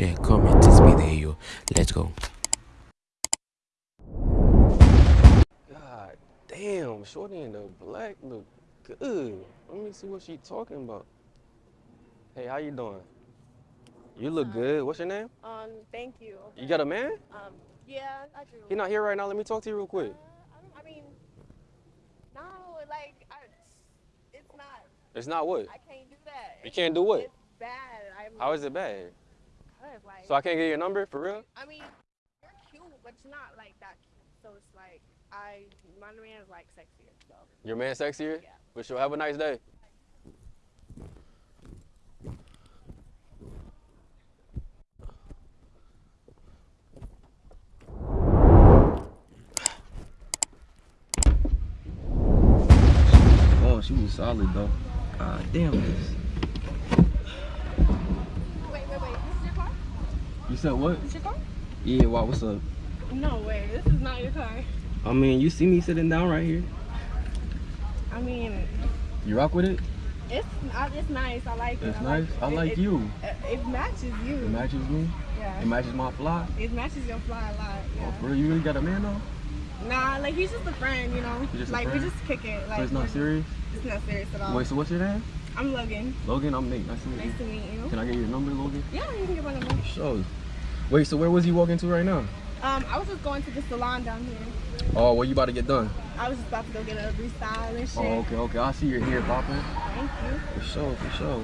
share, comment, and speed the video. Let's go. God damn, Shorty in the black look good. Let me see what she talking about. Hey, how you doing? You look good. What's your name? Um, thank you. You got a man? Um, yeah, I do. He not here right now. Let me talk to you real Uh, quick. I, I mean, no, like, I, it's not. It's not what? I can't do that. You can't do what? It's bad. I'm, How is it bad? Cause, like, So I can't get your number for real? I mean, you're cute, but you're not like that cute. So it's like, I, my man is like sexier. So Your man sexier? Yeah. For sure. Have a nice day. Oh, she was solid though. God damn this. wait, wait, wait. This is your car? You said what? This your car? Yeah, wow, what's up? No way. This is not your car. I mean, you see me sitting down right here. I mean, You rock with it? it's uh, it's nice. I like it. It's I nice. Like, I like it, you. It, it matches you. It matches me. yeah. It matches my fly. It matches your fly a lot. Yeah. Oh, real? You really got a man though? Nah, like he's just a friend, you know. He's just a like we just kick it. Like So it's not serious? It's not serious at all. Wait, so what's your name? I'm Logan. Logan, I'm Nate. Nice to meet Nice you. to meet you. Can I get your number, Logan? Yeah, you can get my number. Sure. Wait, so where was you walking to right now? Um, I was just going to the salon down here. Oh, what you about to get done? I was just about to go get a restyle and shit. Oh, okay, okay. I see your hair popping. Thank you. For sure, for sure.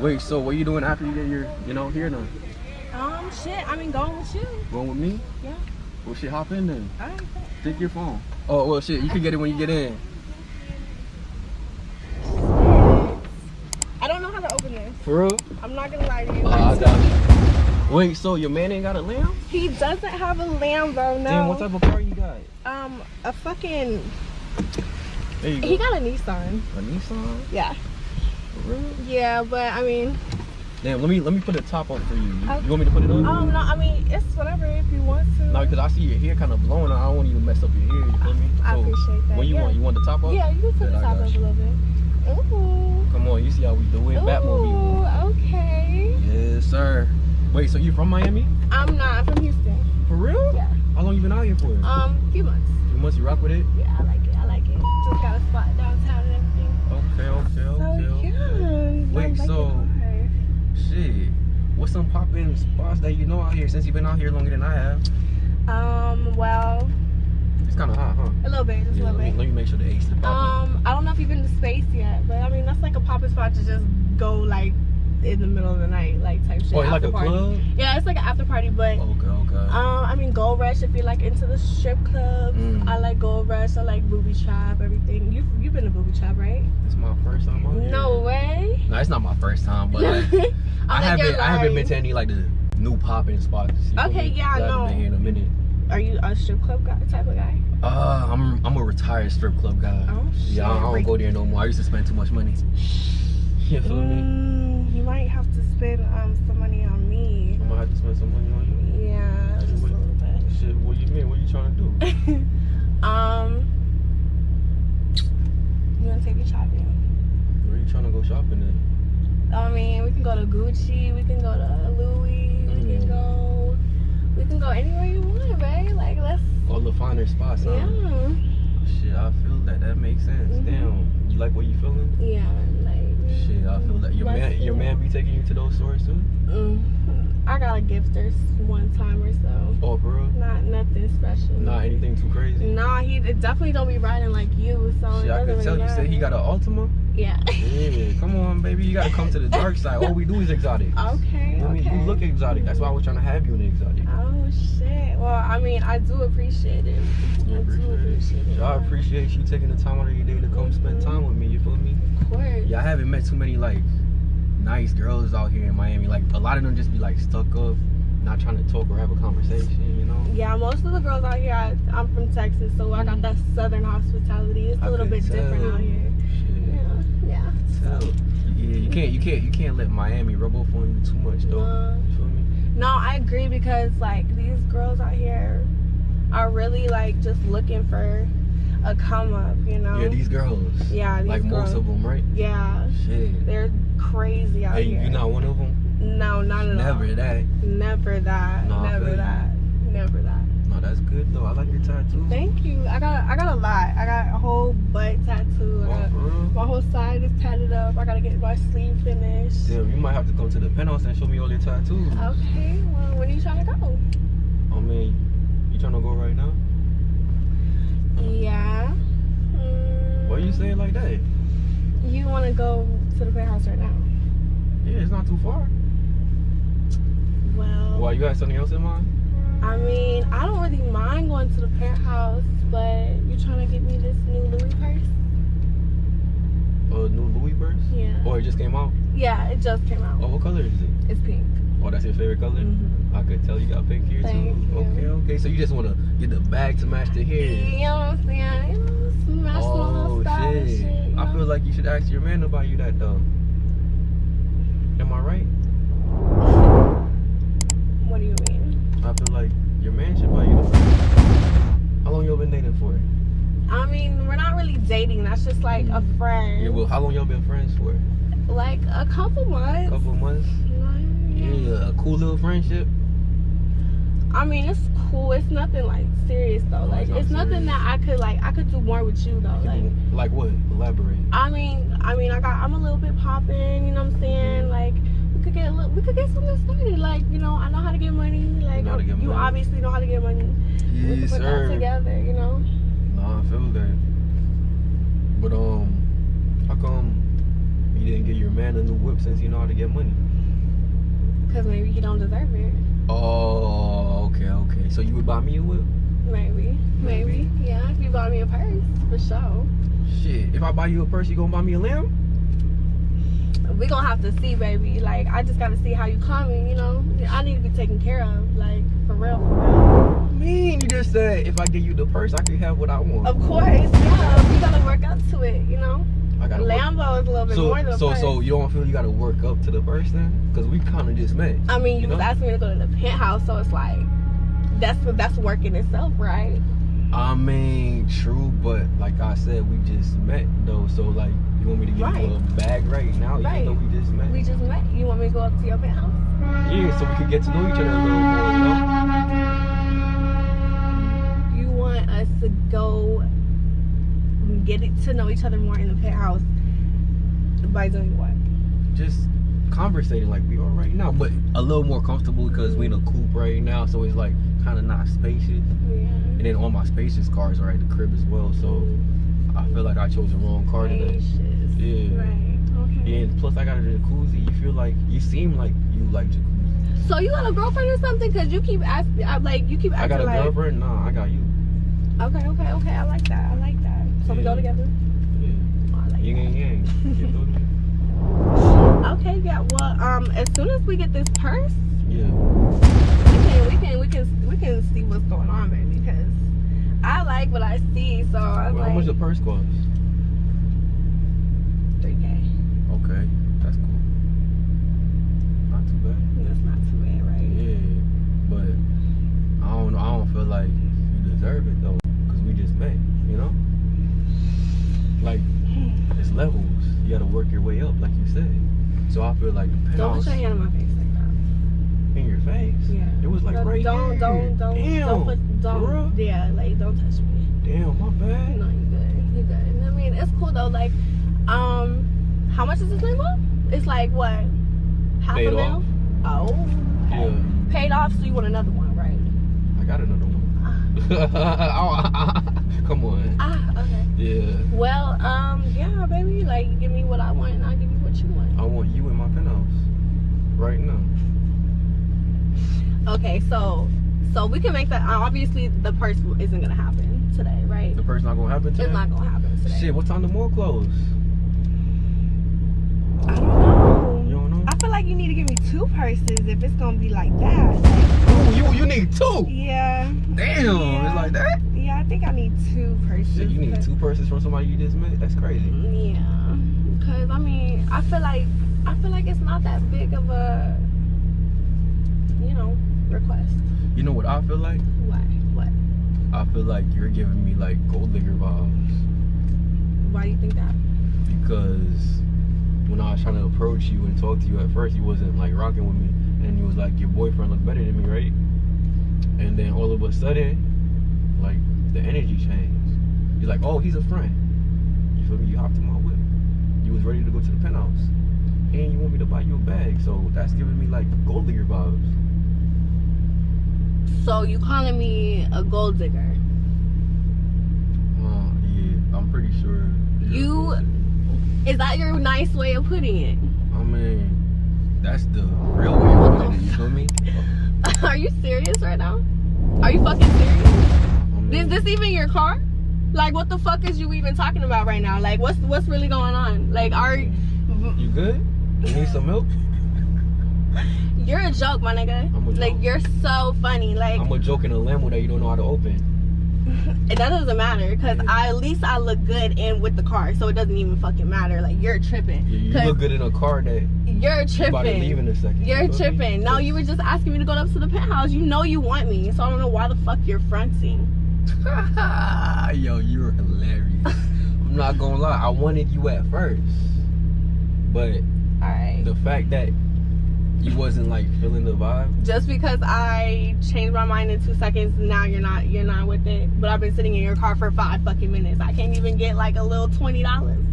Wait, so what you doing after you get your, you know, hair done? Um, shit. I mean, going with you. Going with me? Yeah. Well, shit, hop in then. All right. Take your phone. Oh, well, shit, you can get it when you get in. I don't know how to open this. For real? I'm not gonna lie to you. Ah, I got you. Wait, so your man ain't got a lamb? He doesn't have a Lambo, no. Damn, what type of car you got? Um, a fucking. There you go. He got a Nissan. a Nissan? Yeah. For real? Yeah, but I mean, Damn, let me let me put the top up for you. You, Okay. you want me to put it on? um, no, I mean, it's whatever if you want to. No, because I see your hair kind of blowing. I don't want you to mess up your hair. You feel me? I appreciate that, When you yeah. want, you want the top up? Yeah, you can put Bet the top up a little bit. Ooh. Come on, you see how we do it? Batmobile. Ooh, okay. Yes, sir. Wait, so you from Miami? I'm not. I'm from Houston. For real? Yeah. How long you been out here for? Um, few months. Two months. You rock with it? Yeah, I like it. I like it. Just got a spot downtown and everything. Okay, okay, So okay. yeah. okay. I Wait, like so shit. What's some poppin' spots that you know out here since you've been out here longer than I have? Um, well, It's kind of hot, huh? a little bit, just Yeah, a little let, me, bit. let me make sure the AC is popping. Um, I don't know if you've been to space yet, but I mean that's like a poppin' spot to just go like in the middle of the night, like type shit. oh, like a party. club? Yeah, it's like an after party, but Okay, okay. um, I mean Gold Rush if you're like into the strip clubs. Mm. I like Gold Rush. I like Booby Trap, everything. You you've been to Booby Trap, right? it's my first time here. No way. No, it's not my first time, but like, I think haven't I haven't been to any like the new popping spots. Okay, yeah, I know. been here in a minute. Are you a strip club guy type of guy? Uh, I'm I'm a retired strip club guy. Oh shit. yeah, I, I don't go there no more. I used to spend too much money. You feel me? Mm, you might have to spend um some money on me. I'm gonna have to spend some money on you. Yeah, just a What- little bit. Shit, what you mean? What you trying to do? um, you wanna take me shopping? Where you trying to go shopping at? I mean, we can go to Gucci. We can go to Louis. We Mm. can go. We can go anywhere you want, right? Like let's. All the finer spots, huh? Yeah. Shit, I feel that. That makes sense. Mhm. Damn, you like what you feeling? Yeah. Like. Shit, I feel that. Your man, your man be taking you to those stores too? Mm, I got a gifters one time or so. Oh, bro. Not nothing special. Not anything too crazy. Nah, he it definitely don't be riding like you. So Shit, it I doesn't tell you said he got an Altima. Yeah. Yeah, come on, baby. You gotta come to the dark side. All we do is exotic. okay. I mean, okay. you look exotic. That's why we're trying to have you in exotic. Oh shit. Well, I mean, I do appreciate it. I I do appreciate it. So I appreciate you taking the time out of your day to come spend time with me. You feel me? Course. Yeah, I haven't met too many like nice girls out here in Miami. Like a lot of them just be like stuck up, not trying to talk or have a conversation. You know? Yeah, most of the girls out here, I, I'm from Texas, so I got mm-hmm. that southern hospitality. It's a I little bit different out here. Shit. Yeah, yeah. Tell. Yeah, you can't, you can't, you can't let Miami rub off on you too much though. No. You feel me? No, I agree because like these girls out here are really like just looking for a come up, you know? Yeah, these girls. Yeah, these like girls. most of them, right? Yeah, Shit. they're crazy out Hey, here. you not one of them? No, not at all. Never all. that. Never that. No, Never you. that. Never that. No, that's good though. I like your tattoo. Thank you. I got I got a lot. I got a whole butt tattoo. Oh, got, my whole side is tatted up. I gotta get my sleeve finished. Damn, you might have to come to the penthouse and show me all your tattoos. Okay. Well, when are you trying to go? I mean, you trying to go right now? Yeah. Hmm. Why you saying like that? You want to go to the penthouse right now? Yeah, it's not too far. Well, Why you got something else in mind? I mean, I don't really mind going to the penthouse, but you're trying to get me this new Louis purse? A new Louis purse? Yeah. Or it just came out? Yeah, it just came out. Oh, what color is it? It's pink. Oh, that's your favorite color? Mhm. I could tell you got pink here Thank too. you. Okay, okay. So you just want to get the bag to match the hair. You know what I'm saying? Smash Oh shit! shit. you I feel like you should ask your man to buy you that though. Am I right? What do you mean? I feel like your man should buy you the. How long y'all been dating for? I mean, we're not really dating. That's just like a mm. friend. Yeah, well, how long y'all been friends for? like a couple months. A couple months. Yeah, a cool little friendship. I mean, it's cool. It's nothing like serious though. Like it's not it's nothing that I could like. I could do more with you though. Like Like what? Elaborate. I mean, I mean, I got. I'm a little bit popping. You know what I'm saying? Like we could get a little. We could get something started. Like you know, I know how to get money. Like know get you money. obviously know how to get money. we could Yes, put that together. You know. Nah, I feel that. But um, how come you didn't get your man a new whip since you know how to get money? Cause maybe he don't deserve it. Oh, okay, okay. So you would buy me a whip? Maybe. Maybe. Yeah. If you buy me a purse, for sure. Shit, if I buy you a purse, you gonna buy me a lamb? we gonna have to see, baby. Like, I just gotta see how you coming. You know, I need to be taken care of. Like, for real, for real. mean you just said if I give you the purse, I could have what I want. Of course, yeah. You gotta work up to it. You know, I gotta work- Lambo is a little bit So, more than a so, purse. so you don't feel you gotta work up to the purse then? Cause we kind of just met. I mean, you, you was know? asking me to go to the penthouse, so it's like that's that's work in itself, right? I mean, true, but like I said, we just met though. So like, you want me to get Right. you a bag right now, Right. even though we just met? We just met. You want me to go up to your penthouse? yeah, so we could get to know each other a little more, you know? You want us to go get it to know each other more in the penthouse by doing what? Just conversating like we are right now, but a little more comfortable because we in a coupe right now, so it's like kind of not spacious. Yeah. And then all my spacious cars are at the crib as well, so I feel like I chose the wrong car today. Spacious. Yeah. Right. Okay. Yeah, and plus I got a jacuzzi. You feel like you seem like you like jacuzzi. So you got a girlfriend or something? Cause you keep asking, I'm uh, like you keep asking. I got a like. girlfriend. Nah, I got you. Okay, okay, okay. I like that. I like that. So we go together. Yeah. Oh, I like yang. Me? Okay, yeah. Well, um, as soon as we get this purse, Yeah. we can, we can, we can, we can see what's going on, baby. Because I like what I see. So I'm Well, how much the purse cost? three k. Okay, that's cool. Not too bad. That's not too bad, right? Yeah, but I don't know. I don't feel like you deserve it though, cause we just met. You know, like it's levels. You gotta work your way up, like you said. So I feel like the Don't penthouse put your hand on my face like that. in your face. Yeah. It was like No, right don't, here. don't, don't, Damn. don't put, don't, yeah, like don't touch me. Damn, my bad. No, you good. You good. I mean, it's cool though. Like, um, how much is this label? It's like what? Half Paid a mil? off. Oh. Yeah, Paid off, so you want another one, right? I got another one. Come on. Ah, okay. Yeah, Well, um, yeah, baby. Like, give me what I want, and I'll give you what you want. I want you in my penthouse right now. Okay, so, so we can make that. Obviously, the purse isn't gonna happen today, right? The purse not gonna happen today. It's not gonna happen today. Shit, what time the mall close? I don't know. You don't know? I feel like you need to give me two purses if it's gonna be like that. Ooh, you you need two. Yeah. Damn, Yeah. it's like that. Yeah, I think I need two purses. Shit, you need two purses from somebody you just met. That's crazy. Yeah, because I mean, I feel like I feel like it's not that big of a, you know, request. You know what I feel like? Why? What? I feel like you're giving me like gold digger vibes Why do you think that? because when I was trying to approach you and talk to you at first, you wasn't like rocking with me, and you was like your boyfriend looked better than me, right? And then all of a sudden, like the energy changed. You're like, oh, he's a friend. You feel me? You hopped my whip. You was ready to go to the penthouse, and you want me to buy you a bag. So that's giving me like gold digger vibes. So you calling me a gold digger? Uh, yeah, I'm pretty sure. you're a You- gold digger. Is that your nice way of putting it? I mean, that's the real way of putting it. You feel me? Are you serious right now? Are you fucking serious? I mean, Is this even your car? Like, what the fuck is you even talking about right now? Like, what's what's really going on? Like, are You good? You need some milk? you're a joke, my nigga? I'm a Like, you're so funny. Like, I'm a joke in a limo that you don't know how to open. it that doesn't matter because Yeah. I at least I look good in with the car, so it doesn't even fucking matter. Like, you're tripping. You, you look good in a car that You're you about to leave tripping. in a second. You're You feel me? tripping. No, you were just asking me to go up to the penthouse. You know you want me, so I don't know why the fuck you're fronting. Yo, you're hilarious. I'm not gonna lie, I wanted you at first. But right. the fact that you wasn't like feeling the vibe, just because I changed my mind in two seconds, now you're not you're not with it. But I've been sitting in your car for five fucking minutes. I can't even get like a little twenty dollars.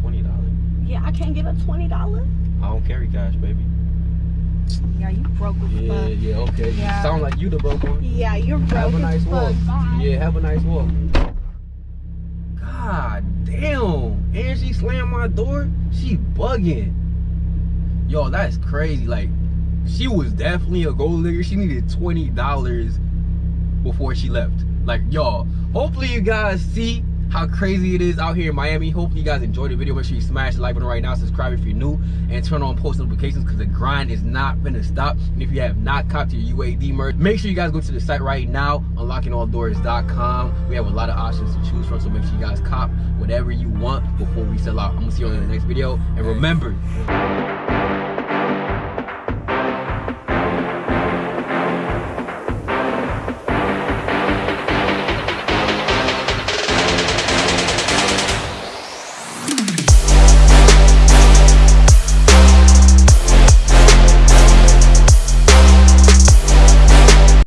twenty dollars. Yeah, I can't get a twenty dollars. I don't carry cash, baby. Yeah, you broke as Yeah, fuck. yeah, okay. You Yeah. sound like you the broke one. Yeah, you're broke Have a nice walk. Bye. Yeah, have a nice walk. God damn. And she slammed my door. She bugging. Yo, that's crazy. Like, she was definitely a gold digger. She needed $20 before she left. Like, y'all, hopefully you guys see how crazy it is out here in Miami. Hopefully you guys enjoyed the video. Make sure you smash the like button right now. Subscribe if you're new. And turn on post notifications because the grind is not gonna stop. And if you have not copped your UAD merch, make sure you guys go to the site right now, unlockingalldoors.com. We have a lot of options to choose from. So make sure you guys cop whatever you want before we sell out. I'm gonna see you on the next video. And remember,